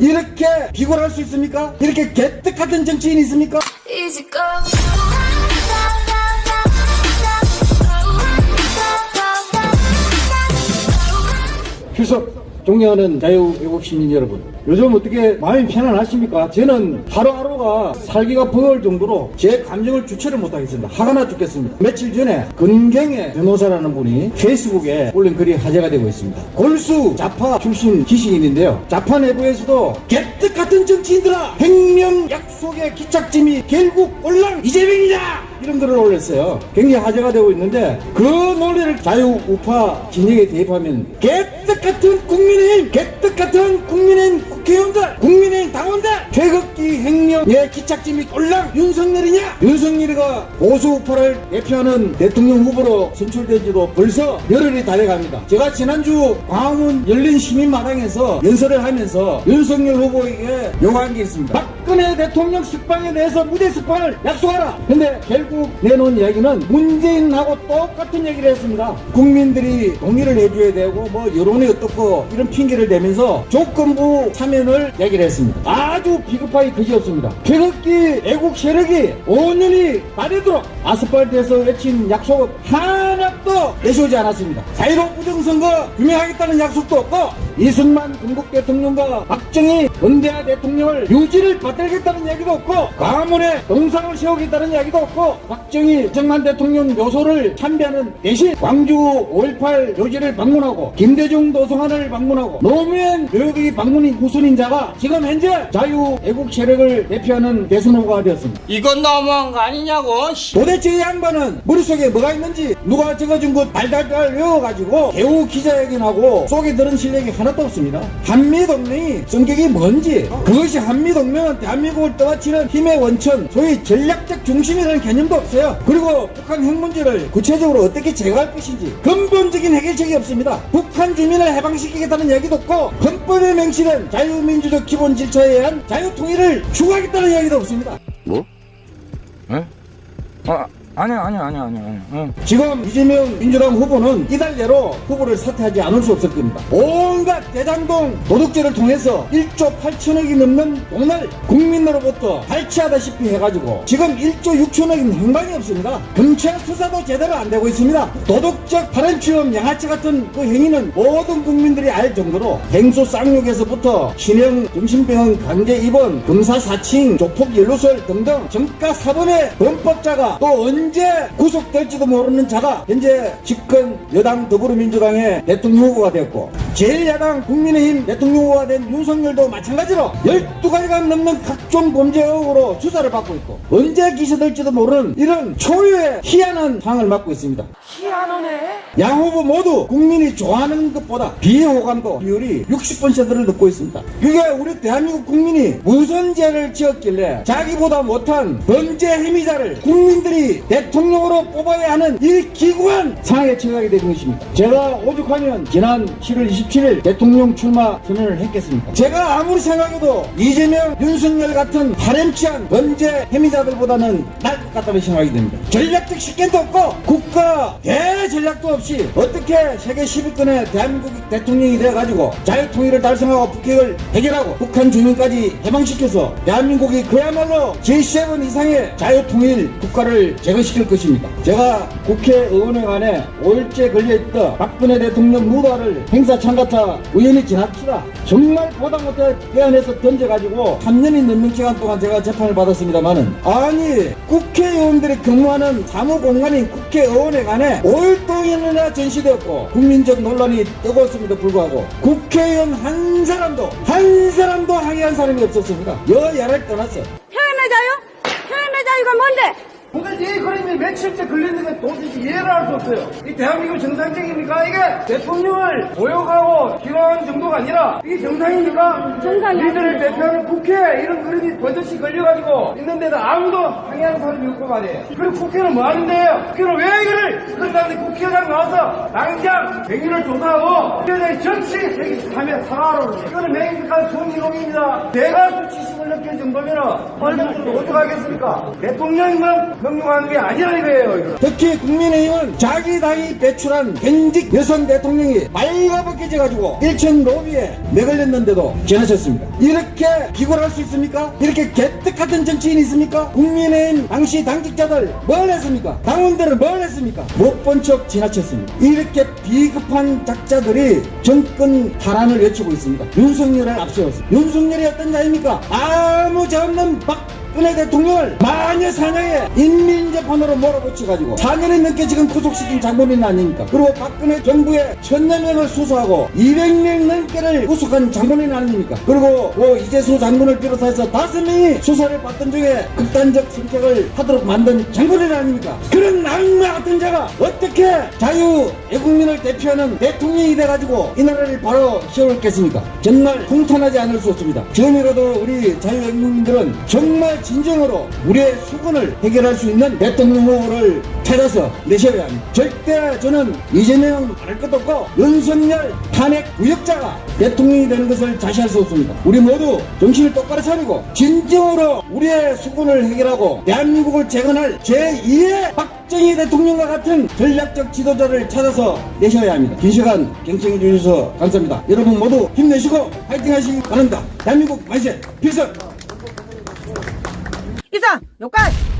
이렇게 비굴할 수 있습니까? 이렇게 개떡 같은 정치인이 있습니까? 휴석 존경하는 자유애국 시민 여러분 요즘 어떻게 마음이 편안하십니까? 저는 하루하루가 살기가 버거울 정도로 제 감정을 주체를 못하겠습니다. 화가 나 죽겠습니다. 며칠 전에 근경의 변호사라는 분이 페이스북에 올린 글이 화제가 되고 있습니다. 골수 좌파 출신 지식인인데요. 좌파 내부에서도 개떡 같은 정치인들아 행명 약속의 기착짐이 결국 올랑 이재명이다 이런 글을 올렸어요. 굉장히 화제가 되고 있는데 그 논리를 자유우파 진영에 대입하면 개떡 같은 국민의힘, 개떡 같은 국민의힘 국회의원들, 국민의힘 당원들, 태극기 행령의 기착짐이 꼴랑 윤석열이냐? 윤석열이가 보수우파를 대표하는 대통령 후보로 선출된 지도 벌써 열흘이 달려갑니다. 제가 지난주 광화문 열린 시민마당에서 연설을 하면서 윤석열 후보에게 요구한 게 있습니다. 박근혜 대통령 숙방에 대해서 무대 숙방을 약속하라. 근데 결국 내놓은 이야기는 문재인하고 똑같은 얘기를 했습니다. 국민들이 동의를 해줘야 되고 뭐 여론이 어떻고 이런 핑계를 대면서 조건부 참여 를 얘기를 했습니다. 아주 비겁하기 그지 없습니다. 태극기 애국 세력이 5년이 말이도록 아스팔트에서 외친 약속 하나도 내세우지 않았습니다. 자유로 부정선거 규명하겠다는 약속도 없고 이승만 건국 대통령과 박정희 은대하 대통령을 유지를 받들겠다는 얘기도 없고 가문에 동상을 세우겠다는 이야기도 없고 박정희 정만 대통령 묘소를 참배하는 대신 광주 5.18 묘지를 방문하고 김대중 도서관을 방문하고 노무현 묘역이 방문인 후순인 자가 지금 현재 자유 애국 세력을 대표하는 대선 후보가 되었습니다. 이건 너무한 거 아니냐고 씨. 도대체 이 양반은 머릿속에 뭐가 있는지 누가 적어준 거 달달달 외워가지고 개우 기자회견하고 속에 들은 실력이 하나 도 없습니다. 한미동맹이 성격이 뭔지 그것이 한미동맹은 대한민국을 떠받치는 힘의 원천 소위 전략적 중심이라는 개념도 없어요. 그리고 북한 핵 문제를 구체적으로 어떻게 제거할 것인지 근본적인 해결책이 없습니다. 북한 주민을 해방시키겠다는 얘기도 없고 헌법에 명시된 자유민주적 기본 질서에 의한 자유통일을 추구하겠다는 이야기도 없습니다. 뭐? 에? 아, 아니야 아니야 아니야 아니야 응. 지금 이재명 민주당 후보는 이달 내로 후보를 사퇴하지 않을 수 없을 겁니다. 온갖 대장동 도둑질을 통해서 1조 8천억이 넘는 돈을 국민으로부터 발치하다시피 해가지고 지금 1조 6천억인 행방이 없습니다. 검찰 수사도 제대로 안 되고 있습니다. 도덕적 발언 취업 양아치 같은 그 행위는 모든 국민들이 알 정도로 갱소 쌍욕에서부터 신형 정신병원 강제 입원, 검사 사칭, 조폭 연루설 등등 정가 사범의 범법자가 또 언제 구속될지도 모르는 자가 현재 집권 여당 더불어민주당의 대통령 후보가 되었고 제1야당 국민의힘 대통령 후보가 된 윤석열도 마찬가지로 12가지가 넘는 각종 범죄 의혹으로 수사를 받고 있고 언제 기소될지도 모르는 이런 초유의 희한한 상황을 맡고 있습니다. 양 후보 모두 국민이 좋아하는 것보다 비호감도 비율이 60%를 넘고 있습니다. 그게 우리 대한민국 국민이 무슨 죄를 지었길래 자기보다 못한 범죄 행위자를 국민들이 대통령으로 뽑아야 하는 이 기구한 상황에 처하게 된 것입니다. 제가 오죽하면 지난 7월 27일 대통령 출마 선언을 했겠습니까? 제가 아무리 생각해도 이재명, 윤석열 같은 파렴치한 범죄 행위자들보다는 나을 것 같다는 생각이 듭니다. 전략적 식견도 없고 국가 대전략도 없이 어떻게 세계 10위권의 대한민국 대통령이 되어가지고 자유 통일을 달성하고 북핵을 해결하고 북한 주민까지 해방시켜서 대한민국이 그야말로 G7 이상의 자유 통일 국가를 제거시킬 것입니다. 제가 국회의원회관에 5일째 걸려있던 박근혜 대통령 무도화를 행사 참가차 우연히 지나치다 정말 보다 못해 대안에서 던져가지고 3년이 넘는 기간 동안 제가 재판을 받았습니다만은 아니 국회의원들이 근무하는 사무공간인 국회의원회관에 5일 동안 이나 전시되었고 국민적 논란이 뜨거웠음에도 불구하고 국회의원 한 사람도 한 사람도 항의한 사람이 없었습니다. 여야를 떠났어. 표현의 자유? 표현의 자유가 뭔데? 도대체 이 그림이 며칠째 걸리는 건 도대체 이해를 할 수 없어요. 이 대한민국 정상적입니까? 이게 대통령을 모욕하고 기로하는 정도가 아니라 이게 정상입니까? 정상이 우리들을 대표하는 국회 이런 그림이 버젓이 걸려가지고 있는데도 아무도 항의하는 사람이 없고 말이에요. 그리고 국회는 뭐 하는데요? 국회는 왜 이거를 그런다는데 국회의장 나와서 당장 백일을 조사하고 국회의장이 정치 하면 사과하러 오세요. 이거는 맹백한 손기록입니다. 내가 수치심을 안 느낄 정도면은 국민들도 어떡하겠습니까? 대통령만 명령하는 게 아니라 이거예요, 이거. 특히 국민의힘은 자기 당이 배출한 현직 여성 대통령이 빨가벗겨져가지고 일천 로비에 내걸렸는데도 지나쳤습니다. 이렇게 비굴할 수 있습니까? 이렇게 개떡 같은 정치인이 있습니까? 국민의힘 당시 당직자들 뭘 했습니까? 당원들은 뭘 했습니까? 못 본 척 지나쳤습니다. 이렇게 비급한 작자들이 정권 탈환을 외치고 있습니다. 윤석열을 앞세웠습니다. 윤석열이 어떤 자입니까? 아 없는 박 근혜 대통령을 마녀 사냥에 인민재판으로 몰아붙여가지고 4년이 넘게 지금 구속시킨 장본인 아닙니까? 그리고 박근혜 정부의 천여 명을 수사하고 200명 넘게를 구속한 장본인 아닙니까? 그리고 뭐 이재수 장군을 비롯해서 다섯 명이 수사를 받던 중에 극단적 선택을 하도록 만든 장본인 아닙니까? 그런 악마 같은 자가 어떻게 자유 애국민을 대표하는 대통령이 돼가지고 이 나라를 바로 세웠겠습니까? 정말 통탄하지 않을 수 없습니다. 지금이라도 우리 자유 애국민들은 정말 진정으로 우리의 수군을 해결할 수 있는 대통령 후보를 찾아서 내셔야 합니다. 절대 저는 이재명 알 것도 없고 윤석열 탄핵 구역자가 대통령이 되는 것을 자시할 수 없습니다. 우리 모두 정신을 똑바로 차리고 진정으로 우리의 수군을 해결하고 대한민국을 재건할 제2의 박정희 대통령과 같은 전략적 지도자를 찾아서 내셔야 합니다. 긴 시간 경청해 주셔서 감사합니다. 여러분 모두 힘내시고 파이팅 하시기 바랍니다. 대한민국 만세 필승! 이상, 여기까지!